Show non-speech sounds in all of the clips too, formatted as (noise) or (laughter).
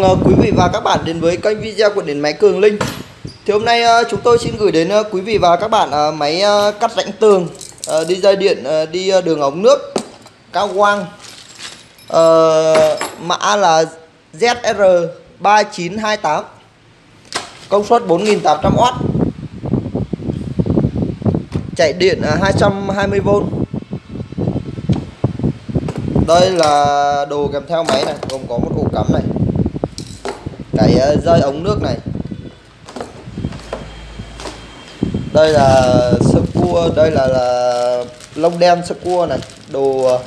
mừng quý vị và các bạn đến với kênh video của điện máy Cường Linh. Thì hôm nay ờ, chúng tôi xin gửi đến ờ, quý vị và các bạn máy cắt rãnh tường, đi dây điện, đi đường ống nước, cao quang. Mã là ZR3928. Công suất 4800W. Chạy điện 220V. Đây là đồ kèm theo máy này, gồm có một ổ cắm này cái ờ, rơi dây ống nước này. Đây là sơ cua đây là, là lông đen sơ cua này. Đồ ờ,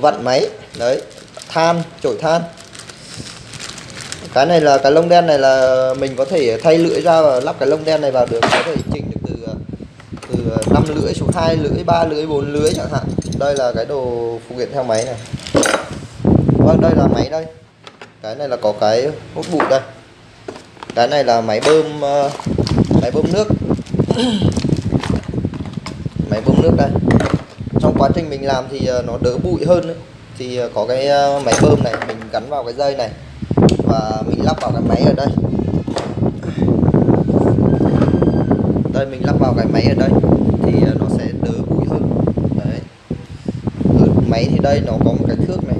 vặn máy đấy than chổi than. Cái này là cái lông đen này là mình có thể thay lưỡi ra và lắp cái lông đen này vào được. Có thể chỉnh được từ ờ, từ 5 lưỡi xuống hai lưỡi ba lưỡi bốn lưỡi chẳng hạn. Đây là cái đồ phụ kiện theo máy này. Vâng đây là máy đây cái này là có cái hút bụi đây. Cái này là máy bơm ờ, máy bơm nước. (clears throat) Máy bơm nước đây. Trong quá trình mình làm thì ờ, nó đỡ bụi hơn ấy. thì ờ, có cái máy bơm này, mình gắn vào cái dây này và mình lắp vào cái máy ở đây. Đây, mình lắp vào cái máy ở đây thì nó sẽ đỡ bụi hơn. Đấy. Ở máy thì đây nó có một cái thước này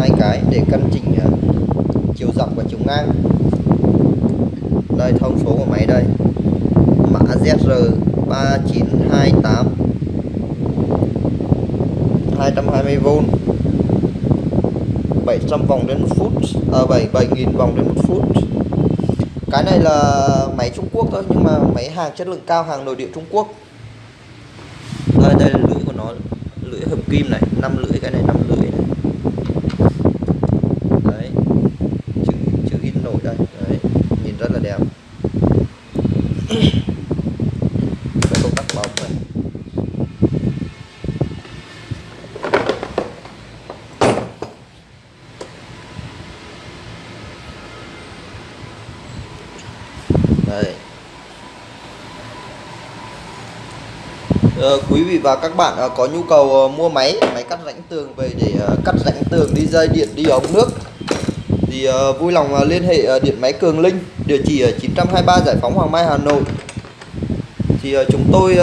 hai cái để cân chỉnh ờ, chiều dọc và chiều ngang. Đây thông số của máy đây mã ZR 3928 220V 700 vòng đến một phút à, 7 7000 vòng đến một phút. Cái này là máy Trung Quốc thôi nhưng mà máy hàng chất lượng cao hàng nội địa Trung Quốc. Đây đây là lưỡi của nó lưỡi hợp kim này 5 lưỡi cái này 5 lưỡi này đấy chữ chữ in nổi đây đấy nhìn rất là đẹp cái công tắc bóng này đây ờ, quý vị và các bạn ờ, có nhu cầu ờ, mua máy máy cắt rãnh tường về để cắt rãnh tường đi dây điện, đi ống nước thì ờ, vui lòng ờ, liên hệ ờ, điện máy Cường Linh, địa chỉ ở 923 Giải phóng Hoàng Mai, Hà Nội. Thì chúng tôi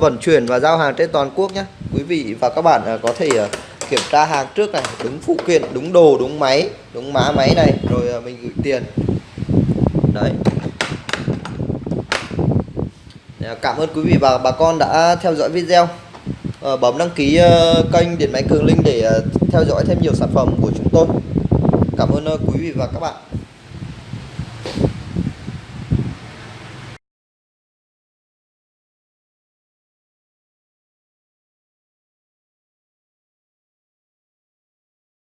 vận chuyển và giao hàng trên toàn quốc nhé. Quý vị và các bạn có thể kiểm tra hàng trước này, đúng phụ kiện, đúng đồ, đúng máy, đúng mã máy này, rồi mình gửi tiền. Đấy. Dạ, cảm ơn quý vị và bà con đã theo dõi video. Bấm đăng ký kênh Điện Máy Cường Linh để theo dõi thêm nhiều sản phẩm của chúng tôi. Cảm ơn ờ, quý vị và các bạn.